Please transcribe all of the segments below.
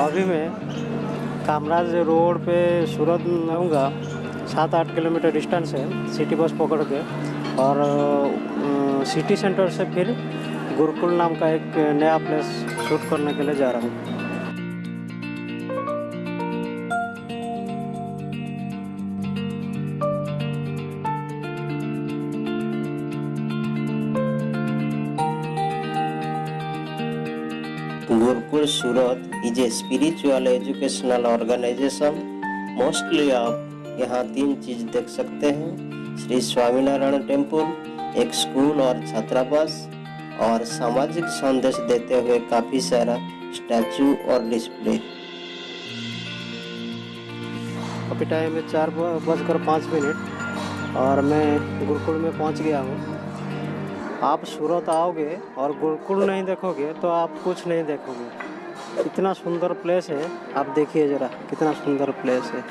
अभी मैं कामराज रोड पे सूरत रहूँगा सात आठ किलोमीटर डिस्टेंस है सिटी बस पकड़ के। और सिटी सेंटर से फिर गुरुकुल नाम का एक नया प्लेस शूट करने के लिए जा रहा हूँ। Gurukul Surat is a spiritual educational organization. Mostly आप यहाँ तीन चीज़ देख सकते हैं। श्री स्वामीनारायण टेंपल, एक स्कूल और छात्रावास, और सामाजिक संदेश देते हुए काफ़ी सारा स्टैचू और डिस्प्ले। अभी टाइम है चार बजकर पाँच मिनट, और मैं गुरुकुल में पहुँच गया हूँ। आप सूरत आओगे और गुरुकुल नहीं देखोगे तो आप कुछ नहीं देखोगे। इतना सुंदर प्लेस है, आप देखिए ज़रा, कितना सुंदर प्लेस है।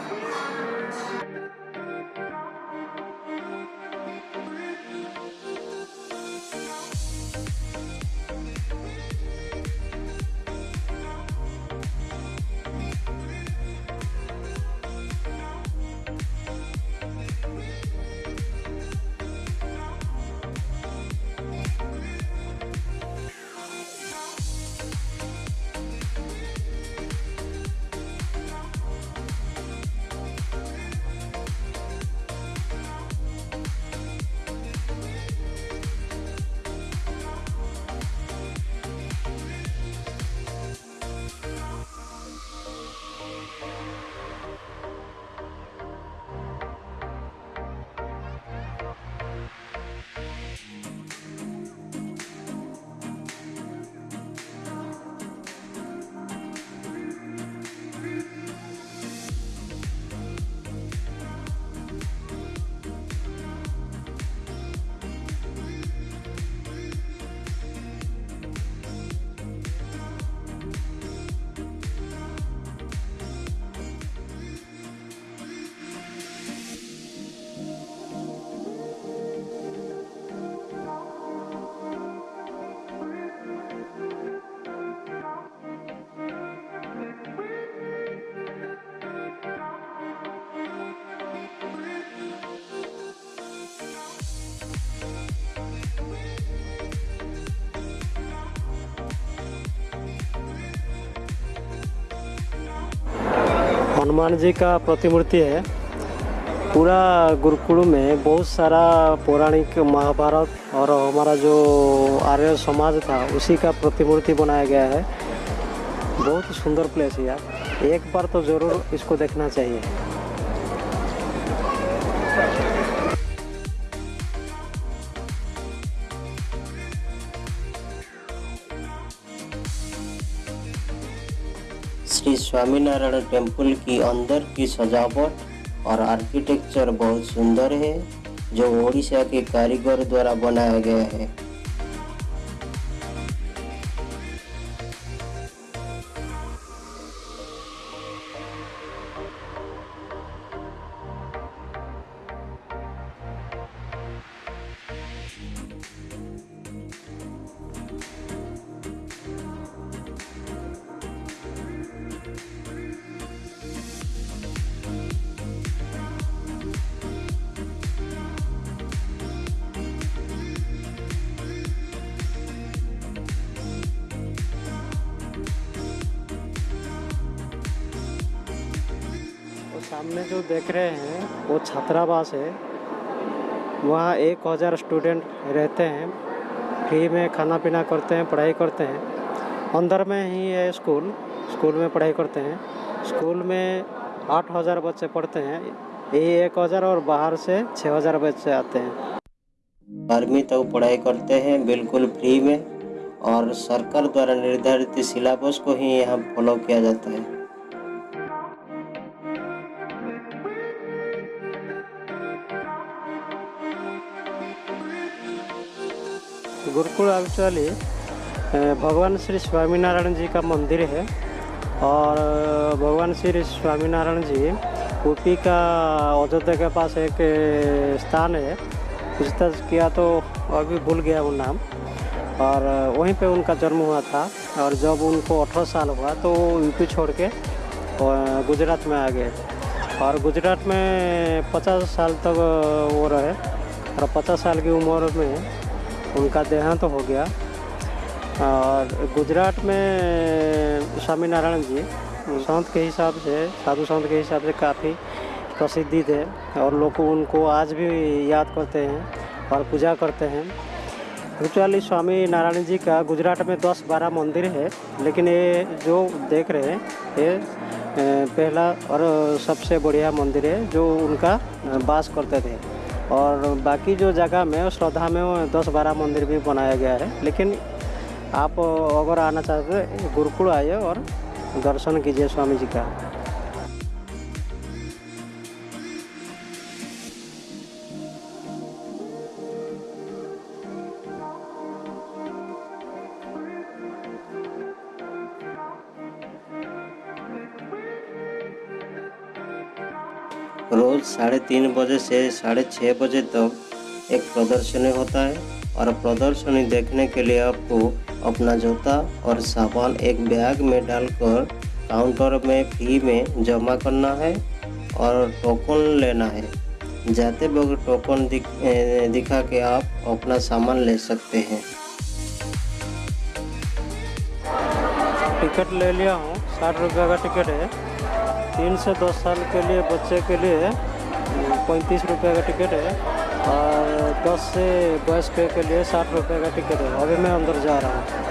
हनुमान जी का प्रतिमूर्ति है। पूरा गुरुकुल में बहुत सारा पौराणिक महाभारत और हमारा जो आर्य समाज था, उसी का प्रतिमूर्ति बनाया गया है। बहुत सुंदर प्लेस है यार। एक बार तो ज़रूर इसको देखना चाहिए। स्वामीनारायण टेंपल की अंदर की सजावट और आर्किटेक्चर बहुत सुंदर है, जो ओडिशा के कारीगर द्वारा बनाया गया है। सामने जो देख रहे हैं, वो छात्रावास है। वहाँ एक हज़ार स्टूडेंट रहते हैं, फ्री में खाना पीना करते हैं, पढ़ाई करते हैं। अंदर में ही है स्कूल स्कूल में पढ़ाई करते हैं। स्कूल में आठ हज़ार बच्चे पढ़ते हैं यही एक हज़ार और बाहर से छः हज़ार बच्चे आते हैं। बारहवीं तक पढ़ाई करते हैं, बिल्कुल फ्री में, और सरकार द्वारा निर्धारित सिलेबस को ही यहाँ फॉलो किया जाता है। गुरुकुल एक्चुअली भगवान श्री स्वामीनारायण जी का मंदिर है और भगवान श्री स्वामीनारायण जी ऊपी का अयोध्या के पास एक स्थान है। पूछताछ किया तो अभी भूल गया वो नाम। और वहीं पे उनका जन्म हुआ था और जब उनको अठारह साल हुआ तो यूपी छोड़ के गुजरात में आ गए। और गुजरात में पचास साल तक वो रहे और पचास साल की उम्र में उनका देहांत तो हो गया। और गुजरात में स्वामी नारायण जी, संत के हिसाब से, साधु संत के हिसाब से काफ़ी प्रसिद्धि थे और लोग उनको आज भी याद करते हैं और पूजा करते हैं। एक्चुअली स्वामी नारायण जी का गुजरात में 10-12 मंदिर है, लेकिन ये जो देख रहे हैं, ये पहला और सबसे बढ़िया मंदिर है जो उनका वास करते थे। और बाकी जो जगह में श्रद्धा में दस बारह मंदिर भी बनाया गया है। लेकिन आप अगर आना चाहते गुरुकुल आइए और दर्शन कीजिए स्वामी जी का। साढ़े तीन बजे से साढ़े छः बजे तक एक प्रदर्शनी होता है और प्रदर्शनी देखने के लिए आपको अपना जूता और सामान एक बैग में डालकर काउंटर में फ़ी में जमा करना है और टोकन लेना है। जाते वक्त टोकन दिख, दिखा के आप अपना सामान ले सकते हैं। टिकट ले लिया हूँ साठ रुपये का टिकट है। तीन से दस साल के लिए बच्चे के लिए पैंतीस रुपये का टिकट है और दस से बस के लिए साठ रुपये का टिकट है। अभी मैं अंदर जा रहा हूँ।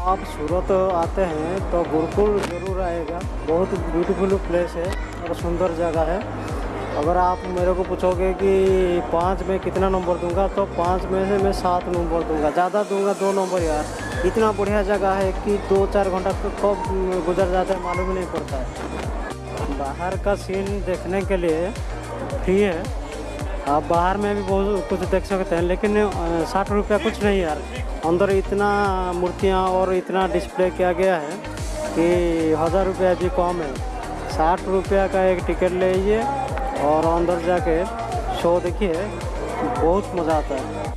आप सूरत आते हैं तो गुरुकुल ज़रूर आएगा। बहुत ब्यूटीफुल प्लेस है और सुंदर जगह है। अगर आप मेरे को पूछोगे कि पाँच में कितना नंबर दूँगा तो पाँच में से मैं सात नंबर दूँगा। ज़्यादा दूँगा दो नंबर यार। इतना बढ़िया जगह है कि दो चार घंटा कब गुजर जाता है मालूम नहीं पड़ता है। बाहर का सीन देखने के लिए फ्री है। आप बाहर में भी बहुत कुछ देख सकते हैं, लेकिन साठ रुपया कुछ नहीं यार। अंदर इतना मूर्तियाँ और इतना डिस्प्ले किया गया है कि हज़ार रुपया भी कम है। साठ रुपया का एक टिकट ले लीजिए और अंदर जाके शो देखिए, बहुत मज़ा आता है।